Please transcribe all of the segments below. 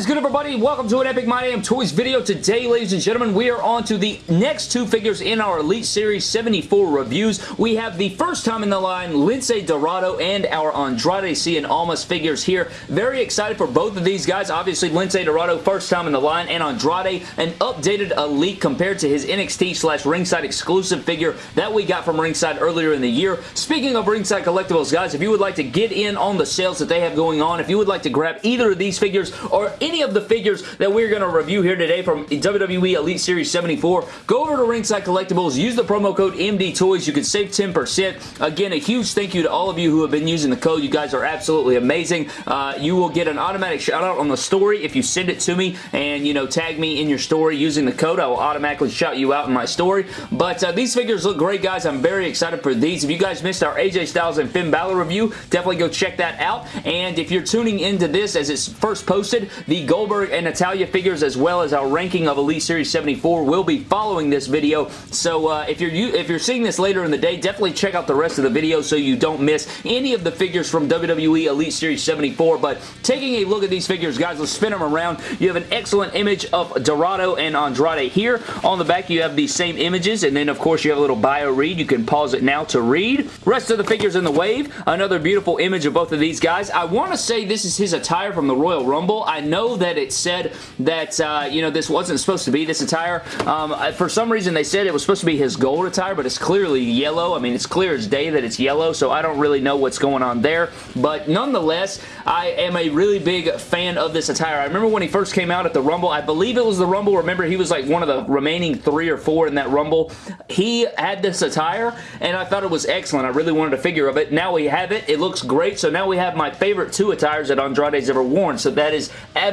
is good, everybody? Welcome to an Epic My Damn Toys video. Today, ladies and gentlemen, we are on to the next two figures in our Elite Series 74 reviews. We have the first time in the line, Lince Dorado and our Andrade Cien Almas figures here. Very excited for both of these guys. Obviously, Lince Dorado, first time in the line, and Andrade, an updated Elite compared to his NXT slash Ringside exclusive figure that we got from Ringside earlier in the year. Speaking of Ringside Collectibles, guys, if you would like to get in on the sales that they have going on, if you would like to grab either of these figures or any of the figures that we're going to review here today from WWE Elite Series 74, go over to Ringside Collectibles, use the promo code MDTOYS. You can save 10%. Again, a huge thank you to all of you who have been using the code. You guys are absolutely amazing. Uh, you will get an automatic shout out on the story if you send it to me and, you know, tag me in your story using the code. I will automatically shout you out in my story. But uh, these figures look great, guys. I'm very excited for these. If you guys missed our AJ Styles and Finn Balor review, definitely go check that out. And if you're tuning into this as it's first posted, the Goldberg and Natalya figures as well as our ranking of Elite Series 74 will be following this video. So uh, if you're if you're seeing this later in the day, definitely check out the rest of the video so you don't miss any of the figures from WWE Elite Series 74. But taking a look at these figures, guys, let's spin them around. You have an excellent image of Dorado and Andrade here. On the back, you have these same images, and then, of course, you have a little bio read. You can pause it now to read. Rest of the figures in the wave. Another beautiful image of both of these guys. I want to say this is his attire from the Royal Rumble. I know that it said that, uh, you know, this wasn't supposed to be this attire. Um, for some reason, they said it was supposed to be his gold attire, but it's clearly yellow. I mean, it's clear as day that it's yellow, so I don't really know what's going on there. But nonetheless, I am a really big fan of this attire. I remember when he first came out at the Rumble. I believe it was the Rumble. Remember, he was like one of the remaining three or four in that Rumble. He had this attire, and I thought it was excellent. I really wanted a figure of it. Now we have it. It looks great, so now we have my favorite two attires that Andrade's ever worn, so that is absolutely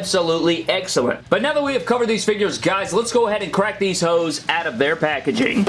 excellent. But now that we have covered these figures, guys, let's go ahead and crack these hoes out of their packaging.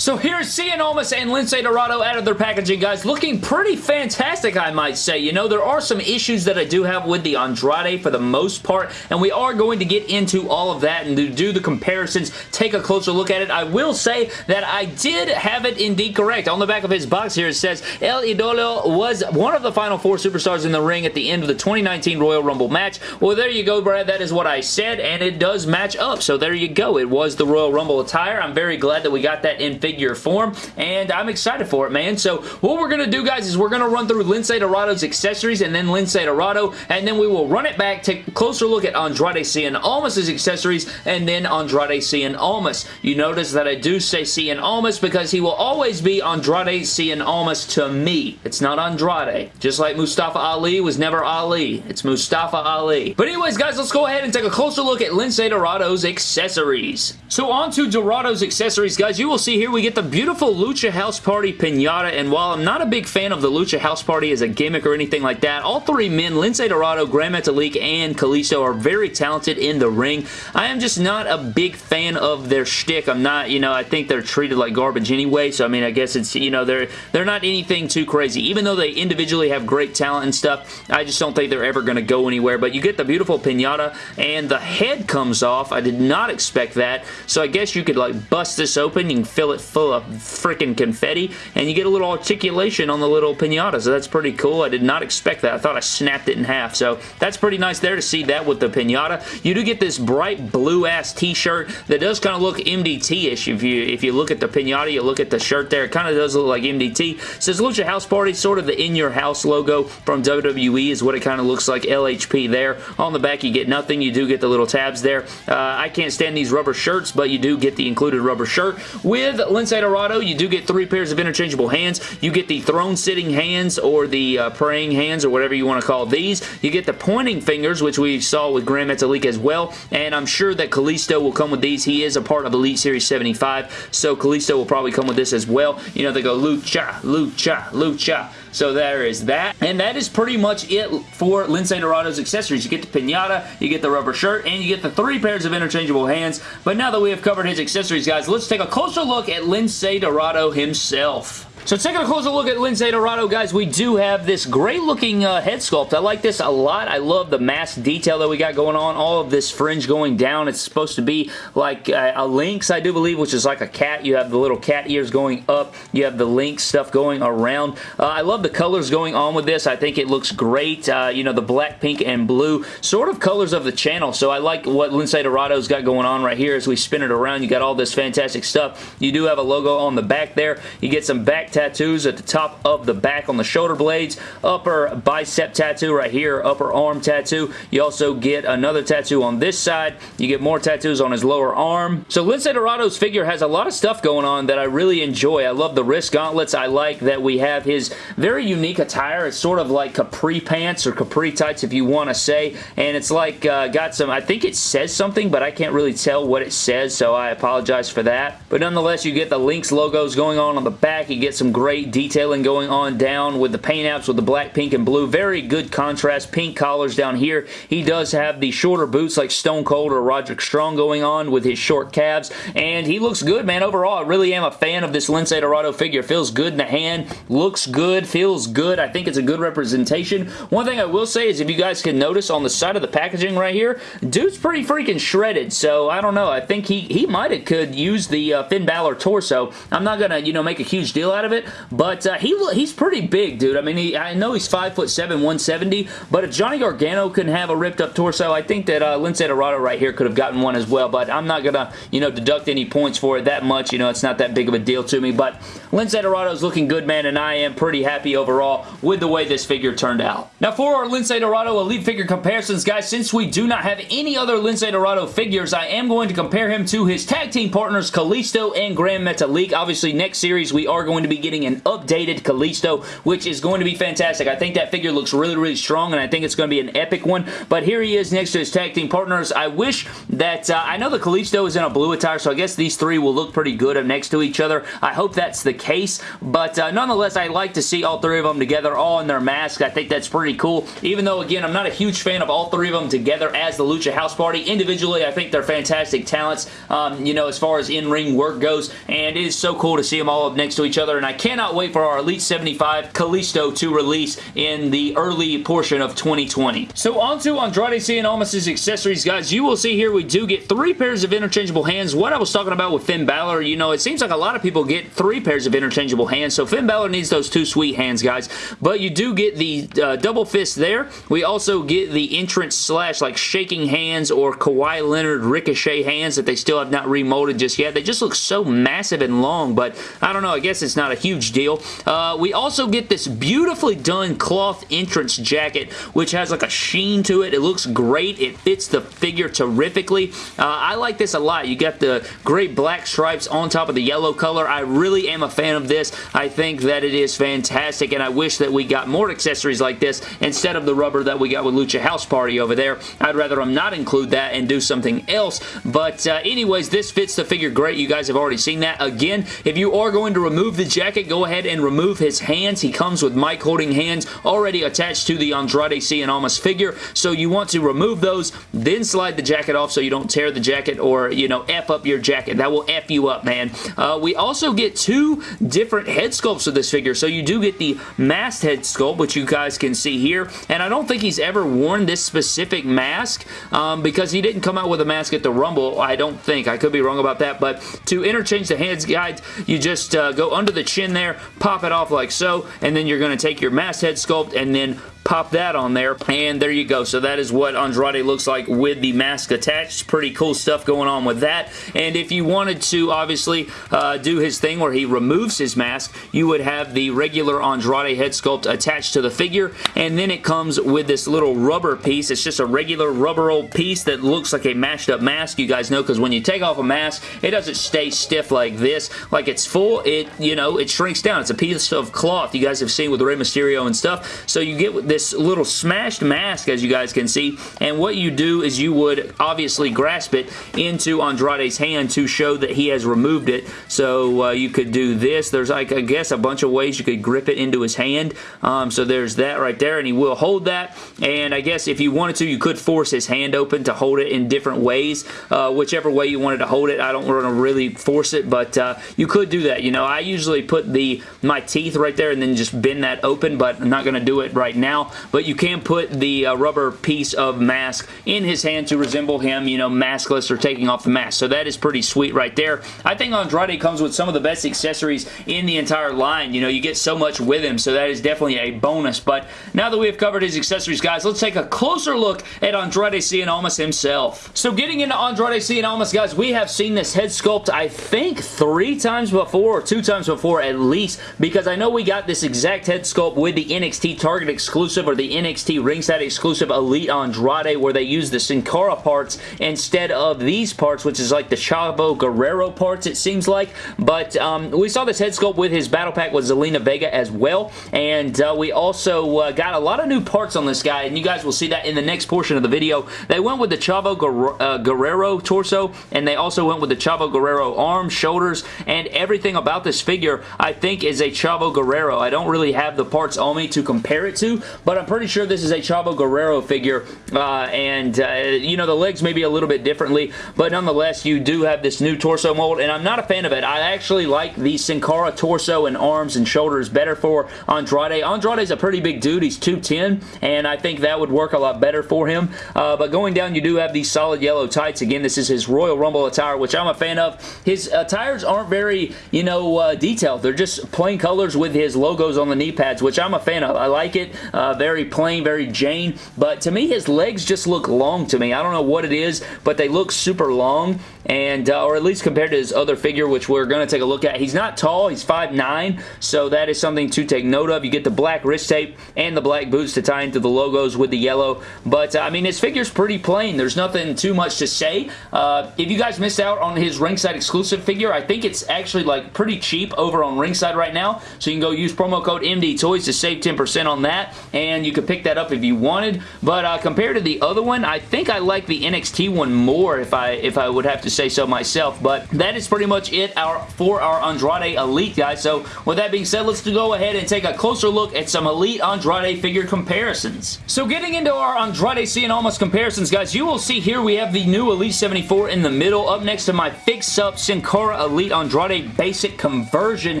So here's Cien Almas and Lince Dorado out of their packaging, guys. Looking pretty fantastic, I might say. You know, there are some issues that I do have with the Andrade for the most part, and we are going to get into all of that and do the comparisons, take a closer look at it. I will say that I did have it indeed correct. On the back of his box here, it says, El Idolo was one of the final four superstars in the ring at the end of the 2019 Royal Rumble match. Well, there you go, Brad. That is what I said, and it does match up. So there you go. It was the Royal Rumble attire. I'm very glad that we got that in figure form, and I'm excited for it, man. So what we're going to do, guys, is we're going to run through Lince Dorado's accessories and then Lince Dorado, and then we will run it back, take a closer look at Andrade Cien Almas' accessories, and then Andrade Cien Almas. You notice that I do say Cien Almas because he will always be Andrade Cien Almas to me. It's not Andrade. Just like Mustafa Ali was never Ali. It's Mustafa Ali. But anyways, guys, let's go ahead and take a closer look at Lince Dorado's accessories. So on to Dorado's accessories, guys. You will see here we get the beautiful Lucha House Party pinata, and while I'm not a big fan of the Lucha House Party as a gimmick or anything like that, all three men, Lince Dorado, Gran Metalik, and Kalisto are very talented in the ring. I am just not a big fan of their shtick. I'm not, you know, I think they're treated like garbage anyway, so I mean, I guess it's, you know, they're, they're not anything too crazy. Even though they individually have great talent and stuff, I just don't think they're ever going to go anywhere, but you get the beautiful pinata, and the head comes off. I did not expect that, so I guess you could, like, bust this open, you can fill it full of freaking confetti, and you get a little articulation on the little pinata, so that's pretty cool. I did not expect that. I thought I snapped it in half, so that's pretty nice there to see that with the pinata. You do get this bright blue-ass t-shirt that does kind of look MDT-ish. If you if you look at the pinata, you look at the shirt there, it kind of does look like MDT. It says Lucha House Party, sort of the In Your House logo from WWE is what it kind of looks like, LHP there. On the back, you get nothing. You do get the little tabs there. Uh, I can't stand these rubber shirts, but you do get the included rubber shirt. With Lince Dorado, you do get three pairs of interchangeable hands. You get the throne sitting hands or the uh, praying hands or whatever you want to call these. You get the pointing fingers, which we saw with Gran Metalik as well, and I'm sure that Kalisto will come with these. He is a part of Elite Series 75, so Kalisto will probably come with this as well. You know, they go lucha, lucha, lucha. So there is that. And that is pretty much it for Lince Dorado's accessories. You get the pinata, you get the rubber shirt, and you get the three pairs of interchangeable hands. But now that we have covered his accessories, guys, let's take a closer look at Lince Dorado himself. So taking a closer look at Lince Dorado, guys, we do have this great looking uh, head sculpt. I like this a lot. I love the mask detail that we got going on. All of this fringe going down. It's supposed to be like a, a lynx, I do believe, which is like a cat. You have the little cat ears going up. You have the lynx stuff going around. Uh, I love the colors going on with this. I think it looks great. Uh, you know, the black, pink, and blue sort of colors of the channel. So I like what Lince Dorado's got going on right here as we spin it around. You got all this fantastic stuff. You do have a logo on the back there. You get some back tattoos at the top of the back on the shoulder blades. Upper bicep tattoo right here. Upper arm tattoo. You also get another tattoo on this side. You get more tattoos on his lower arm. So Lince Dorado's figure has a lot of stuff going on that I really enjoy. I love the wrist gauntlets. I like that we have his very unique attire. It's sort of like capri pants or capri tights if you want to say. And it's like uh, got some, I think it says something, but I can't really tell what it says, so I apologize for that. But nonetheless, you get the Lynx logos going on on the back. You get some great detailing going on down with the paint apps with the black, pink, and blue. Very good contrast. Pink collars down here. He does have the shorter boots like Stone Cold or Roderick Strong going on with his short calves, and he looks good, man. Overall, I really am a fan of this Lince Dorado figure. Feels good in the hand, looks good, feels good. I think it's a good representation. One thing I will say is if you guys can notice on the side of the packaging right here, dude's pretty freaking shredded, so I don't know. I think he, he might have could use the uh, Finn Balor torso. I'm not going to, you know, make a huge deal out of it, but uh, he he's pretty big, dude. I mean, he, I know he's 5'7", 170, but if Johnny Gargano can have a ripped up torso, I think that uh, Lince Dorado right here could have gotten one as well, but I'm not going to, you know, deduct any points for it that much. You know, it's not that big of a deal to me, but Lince Dorado is looking good, man, and I am pretty happy overall with the way this figure turned out. Now, for our Lince Dorado Elite figure comparisons, guys, since we do not have any other Lince Dorado figures, I am going to compare him to his tag team partners, Kalisto and Gran Metalik. Obviously, next series, we are going to be getting an updated Kalisto, which is going to be fantastic. I think that figure looks really, really strong, and I think it's going to be an epic one, but here he is next to his tag team partners. I wish that, uh, I know the Kalisto is in a blue attire, so I guess these three will look pretty good up next to each other. I hope that's the case, but uh, nonetheless, I like to see all three of them together, all in their masks. I think that's pretty cool, even though, again, I'm not a huge fan of all three of them together as the Lucha House Party. Individually, I think they're fantastic talents, um, you know, as far as in-ring work goes, and it is so cool to see them all up next to each other, and cannot wait for our Elite 75 Kalisto to release in the early portion of 2020. So on to Andrade Cien Almas's accessories, guys. You will see here we do get three pairs of interchangeable hands. What I was talking about with Finn Balor, you know, it seems like a lot of people get three pairs of interchangeable hands, so Finn Balor needs those two sweet hands, guys. But you do get the uh, double fist there. We also get the entrance slash like shaking hands or Kawhi Leonard ricochet hands that they still have not remolded just yet. They just look so massive and long, but I don't know. I guess it's not a huge deal. Uh, we also get this beautifully done cloth entrance jacket, which has like a sheen to it. It looks great. It fits the figure terrifically. Uh, I like this a lot. You got the great black stripes on top of the yellow color. I really am a fan of this. I think that it is fantastic, and I wish that we got more accessories like this instead of the rubber that we got with Lucha House Party over there. I'd rather them not include that and do something else, but uh, anyways, this fits the figure great. You guys have already seen that. Again, if you are going to remove the jacket, go ahead and remove his hands. He comes with mic holding hands already attached to the Andrade Cien Almas figure, so you want to remove those, then slide the jacket off so you don't tear the jacket or, you know, F up your jacket. That will F you up, man. Uh, we also get two different head sculpts of this figure, so you do get the masked head sculpt, which you guys can see here, and I don't think he's ever worn this specific mask um, because he didn't come out with a mask at the Rumble, I don't think. I could be wrong about that, but to interchange the hands, guys, you just uh, go under the chin there, pop it off like so, and then you're going to take your masked head sculpt and then pop that on there and there you go. So that is what Andrade looks like with the mask attached. Pretty cool stuff going on with that. And if you wanted to obviously uh, do his thing where he removes his mask you would have the regular Andrade head sculpt attached to the figure. And then it comes with this little rubber piece. It's just a regular rubber old piece that looks like a mashed up mask. You guys know because when you take off a mask it doesn't stay stiff like this. Like it's full. It you know it shrinks down. It's a piece of cloth. You guys have seen with Rey Mysterio and stuff. So you get this little smashed mask, as you guys can see, and what you do is you would obviously grasp it into Andrade's hand to show that he has removed it. So uh, you could do this. There's, like, I guess, a bunch of ways you could grip it into his hand. Um, so there's that right there, and he will hold that. And I guess if you wanted to, you could force his hand open to hold it in different ways. Uh, whichever way you wanted to hold it. I don't want to really force it, but uh, you could do that. You know, I usually put the my teeth right there and then just bend that open, but I'm not going to do it right now. But you can put the uh, rubber piece of mask in his hand to resemble him, you know, maskless or taking off the mask. So that is pretty sweet right there. I think Andrade comes with some of the best accessories in the entire line. You know, you get so much with him, so that is definitely a bonus. But now that we have covered his accessories, guys, let's take a closer look at Andrade Cien Almas himself. So getting into Andrade Cien Almas, guys, we have seen this head sculpt, I think, three times before, or two times before at least, because I know we got this exact head sculpt with the NXT Target exclusive or the NXT Ringside exclusive Elite Andrade, where they use the Sin Cara parts instead of these parts, which is like the Chavo Guerrero parts, it seems like. But um, we saw this head sculpt with his battle pack with Zelina Vega as well, and uh, we also uh, got a lot of new parts on this guy, and you guys will see that in the next portion of the video. They went with the Chavo uh, Guerrero torso, and they also went with the Chavo Guerrero arms, shoulders, and everything about this figure, I think, is a Chavo Guerrero. I don't really have the parts on me to compare it to, but I'm pretty sure this is a Chavo Guerrero figure, uh, and, uh, you know, the legs may be a little bit differently, but nonetheless, you do have this new torso mold, and I'm not a fan of it. I actually like the Sin Cara torso and arms and shoulders better for Andrade. Andrade's a pretty big dude. He's 210, and I think that would work a lot better for him, uh, but going down, you do have these solid yellow tights. Again, this is his Royal Rumble attire, which I'm a fan of. His attires aren't very, you know, uh, detailed. They're just plain colors with his logos on the knee pads, which I'm a fan of. I like it. Uh, very plain, very Jane, but to me, his legs just look long to me. I don't know what it is, but they look super long, and uh, or at least compared to his other figure, which we're going to take a look at. He's not tall. He's 5'9", so that is something to take note of. You get the black wrist tape and the black boots to tie into the logos with the yellow, but uh, I mean, his figure's pretty plain. There's nothing too much to say. Uh, if you guys missed out on his ringside exclusive figure, I think it's actually like pretty cheap over on ringside right now, so you can go use promo code MD Toys to save 10% on that, and you can pick that up if you wanted, but uh, compared to the other one, I think I like the NXT one more if I if I would have to say so myself, but that is pretty much it our, for our Andrade Elite, guys. So with that being said, let's go ahead and take a closer look at some Elite Andrade figure comparisons. So getting into our Andrade Cien Almas comparisons, guys, you will see here we have the new Elite 74 in the middle, up next to my fix-up Sin Cara Elite Andrade Basic Conversion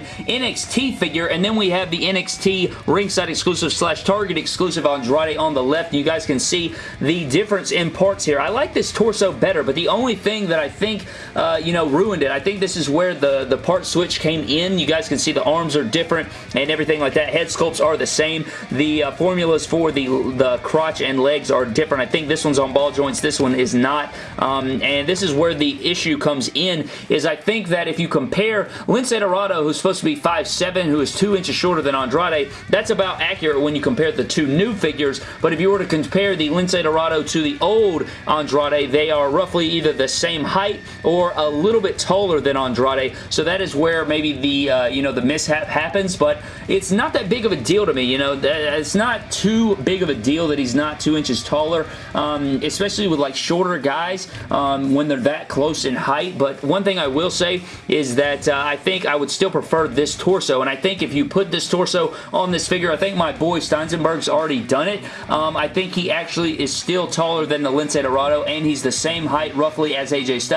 NXT figure, and then we have the NXT ringside exclusive slash Target exclusive Andrade on the left. You guys can see the difference in parts here. I like this torso better, but the only thing that I think, uh, you know, ruined it, I think this is where the, the part switch came in. You guys can see the arms are different and everything like that. Head sculpts are the same. The uh, formulas for the, the crotch and legs are different. I think this one's on ball joints. This one is not. Um, and this is where the issue comes in, is I think that if you compare Lince Dorado, who's supposed to be 5'7", who is 2 inches shorter than Andrade, that's about accurate when you compare the two new figures. But if you were to compare the Lince Dorado to the old Andrade, they are roughly either the same height or a little bit taller than Andrade. So that is where maybe the, uh, you know, the mishap happens. But it's not that big of a deal to me, you know. It's not too big of a deal that he's not two inches taller, um, especially with like shorter guys um, when they're that close in height. But one thing I will say is that uh, I think I would still prefer this torso. And I think if you put this torso on this figure, I think my boy Steinsenberg's already done it. Um, I think he actually is still taller than the Lince Dorado, and he's the same height roughly as AJ Styles,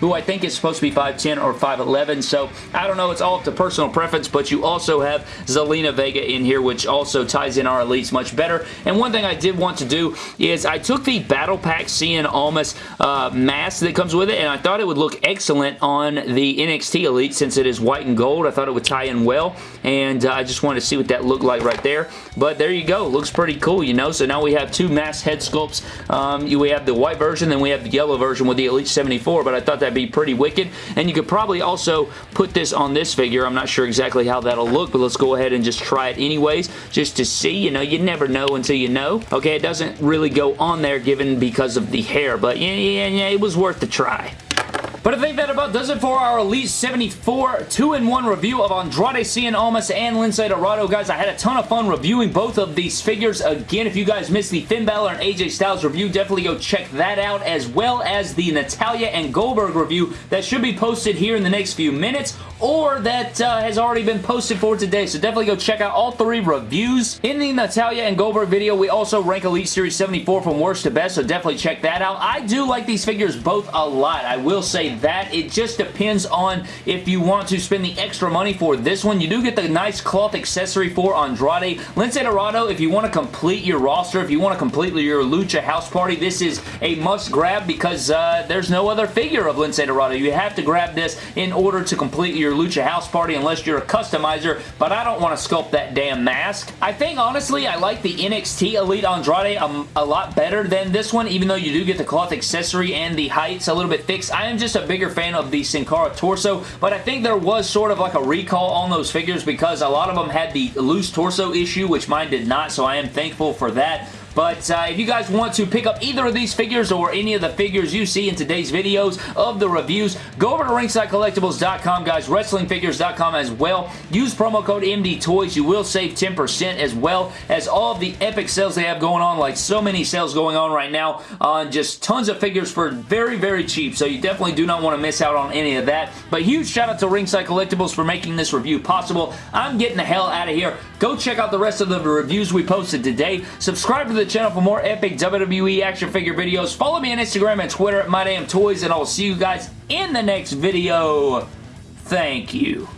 who I think is supposed to be 5'10 or 5'11. So I don't know. It's all up to personal preference, but you also have Zelina Vega in here, which also ties in our elites much better. And one thing I did want to do is I took the Battle Pack Cien Almas uh, mask that comes with it, and I thought it would look excellent on the NXT Elite since it is white and gold. I thought it would tie in well, and uh, I just wanted to see what that looked like right there. But there you go. Looks pretty cool, you know? So now we have two mask head sculpts. Um, we have the white version, then we have the yellow version with the Elite 74, but I thought that'd be pretty wicked. And you could probably also put this on this figure. I'm not sure exactly how that'll look, but let's go ahead and just try it anyways, just to see. You know, you never know until you know. Okay, it doesn't really go on there given because of the hair, but yeah, yeah, yeah, it was worth the try. But I think that about does it for our Elite 74 2-in-1 review of Andrade Cien Almas and Lince Dorado. Guys, I had a ton of fun reviewing both of these figures. Again, if you guys missed the Finn Balor and AJ Styles review, definitely go check that out, as well as the Natalya and Goldberg review that should be posted here in the next few minutes or that uh, has already been posted for today. So definitely go check out all three reviews. In the Natalya and Goldberg video, we also rank Elite Series 74 from worst to best, so definitely check that out. I do like these figures both a lot. I will say that. It just depends on if you want to spend the extra money for this one. You do get the nice cloth accessory for Andrade. Lince Dorado, if you want to complete your roster, if you want to complete your Lucha House Party, this is a must grab because uh, there's no other figure of Lince Dorado. You have to grab this in order to complete your Lucha House Party unless you're a customizer, but I don't want to sculpt that damn mask. I think, honestly, I like the NXT Elite Andrade a, a lot better than this one, even though you do get the cloth accessory and the height's a little bit fixed. I am just a bigger fan of the Sin Cara torso, but I think there was sort of like a recall on those figures because a lot of them had the loose torso issue, which mine did not, so I am thankful for that. But uh, if you guys want to pick up either of these figures or any of the figures you see in today's videos of the reviews, go over to ringsidecollectibles.com, guys, wrestlingfigures.com as well. Use promo code MDTOYS. You will save 10% as well as all of the epic sales they have going on, like so many sales going on right now on just tons of figures for very, very cheap. So you definitely do not want to miss out on any of that. But huge shout out to Ringside Collectibles for making this review possible. I'm getting the hell out of here. Go check out the rest of the reviews we posted today. Subscribe to the channel for more epic WWE action figure videos. Follow me on Instagram and Twitter at MyDamnToys, and I will see you guys in the next video. Thank you.